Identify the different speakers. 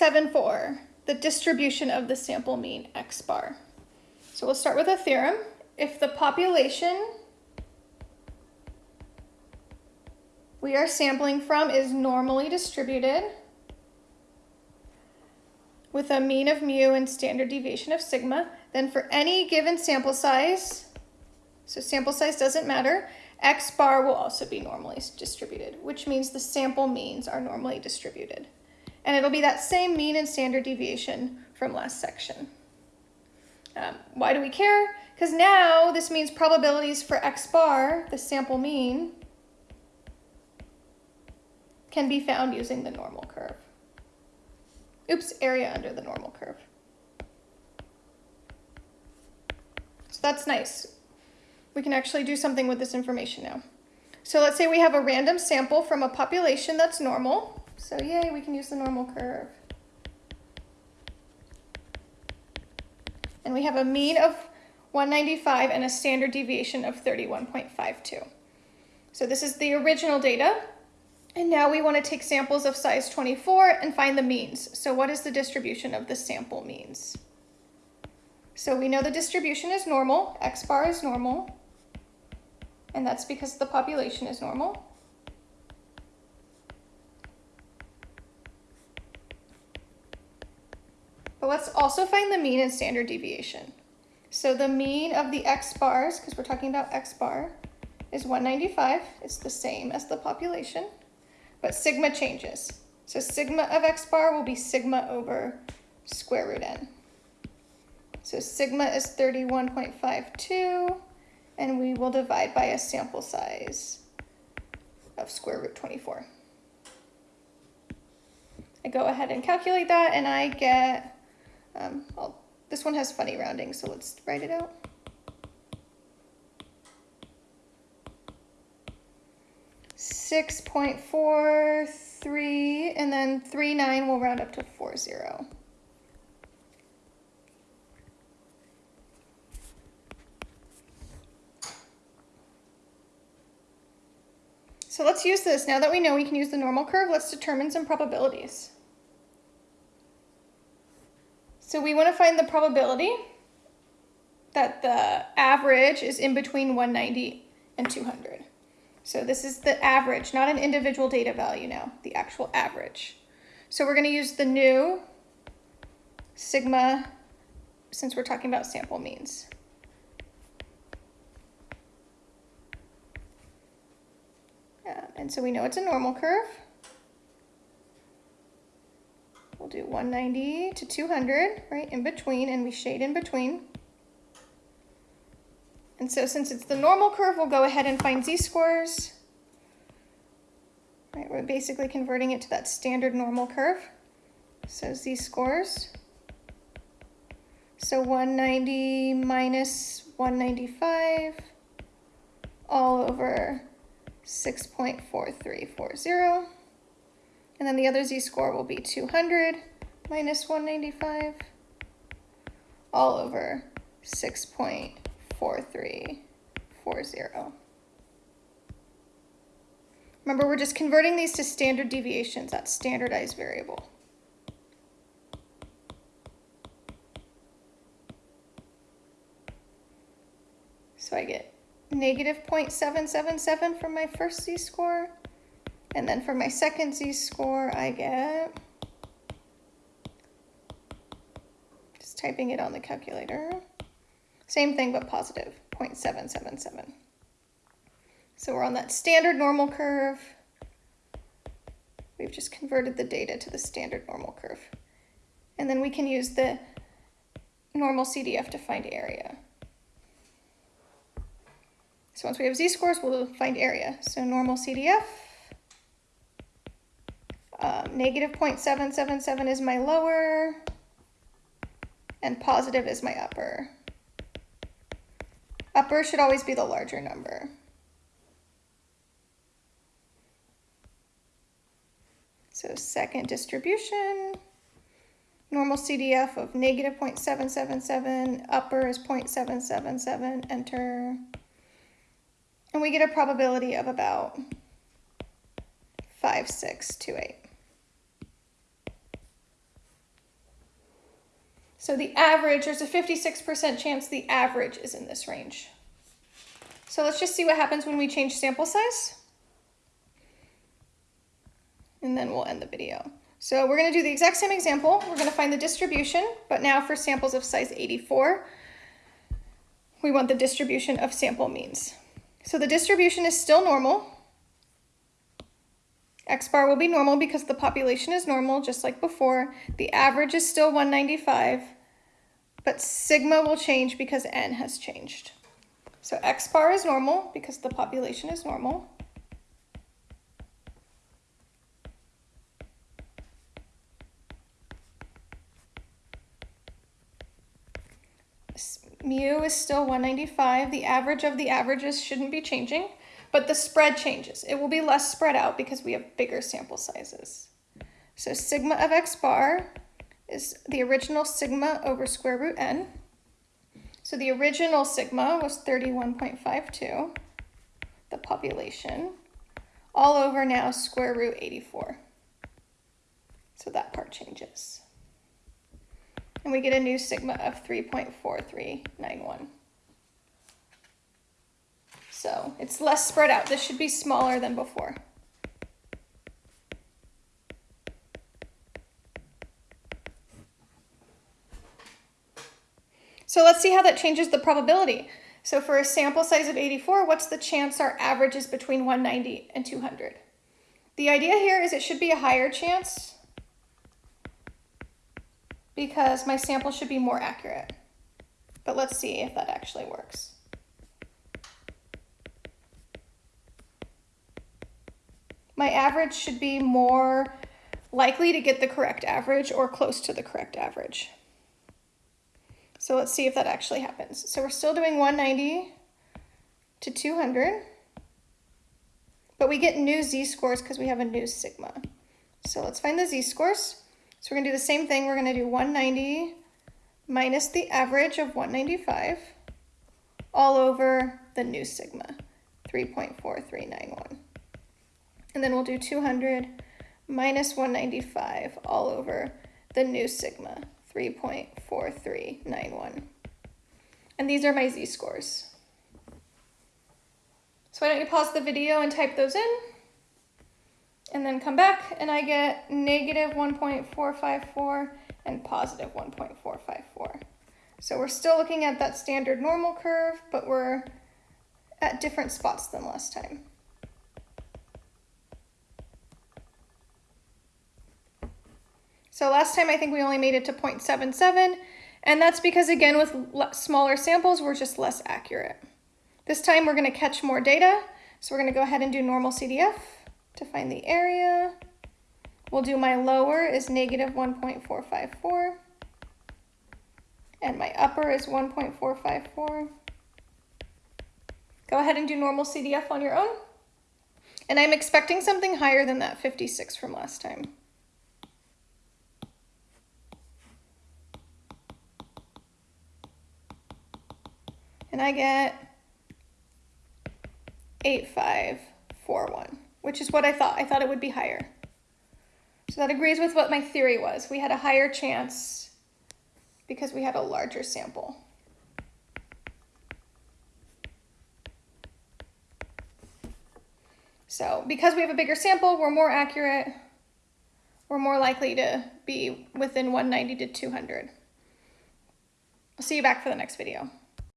Speaker 1: 7.4, the distribution of the sample mean x bar. So we'll start with a theorem. If the population we are sampling from is normally distributed with a mean of mu and standard deviation of sigma, then for any given sample size, so sample size doesn't matter, x bar will also be normally distributed, which means the sample means are normally distributed. And it'll be that same mean and standard deviation from last section. Um, why do we care? Because now this means probabilities for x bar, the sample mean, can be found using the normal curve. Oops, area under the normal curve. So that's nice. We can actually do something with this information now. So let's say we have a random sample from a population that's normal. So yay, we can use the normal curve. And we have a mean of 195 and a standard deviation of 31.52. So this is the original data. And now we want to take samples of size 24 and find the means. So what is the distribution of the sample means? So we know the distribution is normal, x bar is normal, and that's because the population is normal. But let's also find the mean and standard deviation. So the mean of the x bars, because we're talking about x bar, is 195. It's the same as the population but sigma changes. So sigma of x bar will be sigma over square root n. So sigma is 31.52, and we will divide by a sample size of square root 24. I go ahead and calculate that, and I get, um, this one has funny rounding, so let's write it out. 6.43, and then 39 will round up to 40. So let's use this. Now that we know we can use the normal curve, let's determine some probabilities. So we want to find the probability that the average is in between 190 and 200. So this is the average, not an individual data value now, the actual average. So we're going to use the new sigma since we're talking about sample means. And so we know it's a normal curve. We'll do 190 to 200, right, in between, and we shade in between. And so since it's the normal curve, we'll go ahead and find z-scores. Right, we're basically converting it to that standard normal curve. So z-scores. So 190 minus 195 all over 6.4340. And then the other z-score will be 200 minus 195 all over 6.4340. Remember, we're just converting these to standard deviations, that standardized variable. So I get negative 0.777 from my first z-score. And then for my second z-score, I get, just typing it on the calculator, same thing, but positive, 0.777. So we're on that standard normal curve. We've just converted the data to the standard normal curve. And then we can use the normal CDF to find area. So once we have z-scores, we'll find area. So normal CDF, um, negative 0.777 is my lower, and positive is my upper. Upper should always be the larger number. So second distribution, normal CDF of negative 0.777, upper is 0.777, enter. And we get a probability of about 5628. So the average, there's a 56% chance the average is in this range. So let's just see what happens when we change sample size. And then we'll end the video. So we're gonna do the exact same example. We're gonna find the distribution, but now for samples of size 84, we want the distribution of sample means. So the distribution is still normal. X bar will be normal because the population is normal, just like before. The average is still 195, but sigma will change because n has changed. So X bar is normal because the population is normal. mu is still 195. The average of the averages shouldn't be changing, but the spread changes. It will be less spread out because we have bigger sample sizes. So sigma of x bar is the original sigma over square root n. So the original sigma was 31.52, the population, all over now square root 84. So that part changes and we get a new sigma of 3.4391. So it's less spread out. This should be smaller than before. So let's see how that changes the probability. So for a sample size of 84, what's the chance our average is between 190 and 200? The idea here is it should be a higher chance because my sample should be more accurate. But let's see if that actually works. My average should be more likely to get the correct average or close to the correct average. So let's see if that actually happens. So we're still doing 190 to 200, but we get new z-scores because we have a new sigma. So let's find the z-scores. So we're going to do the same thing. We're going to do 190 minus the average of 195 all over the new sigma, 3.4391. And then we'll do 200 minus 195 all over the new sigma, 3.4391. And these are my z-scores. So why don't you pause the video and type those in and then come back and I get negative 1.454 and positive 1.454. So we're still looking at that standard normal curve, but we're at different spots than last time. So last time I think we only made it to 0.77, and that's because again with smaller samples, we're just less accurate. This time we're gonna catch more data, so we're gonna go ahead and do normal CDF to find the area. We'll do my lower is negative 1.454 and my upper is 1.454. Go ahead and do normal CDF on your own. And I'm expecting something higher than that 56 from last time. And I get 8541 which is what I thought. I thought it would be higher. So that agrees with what my theory was. We had a higher chance because we had a larger sample. So because we have a bigger sample, we're more accurate. We're more likely to be within 190 to 200. I'll see you back for the next video.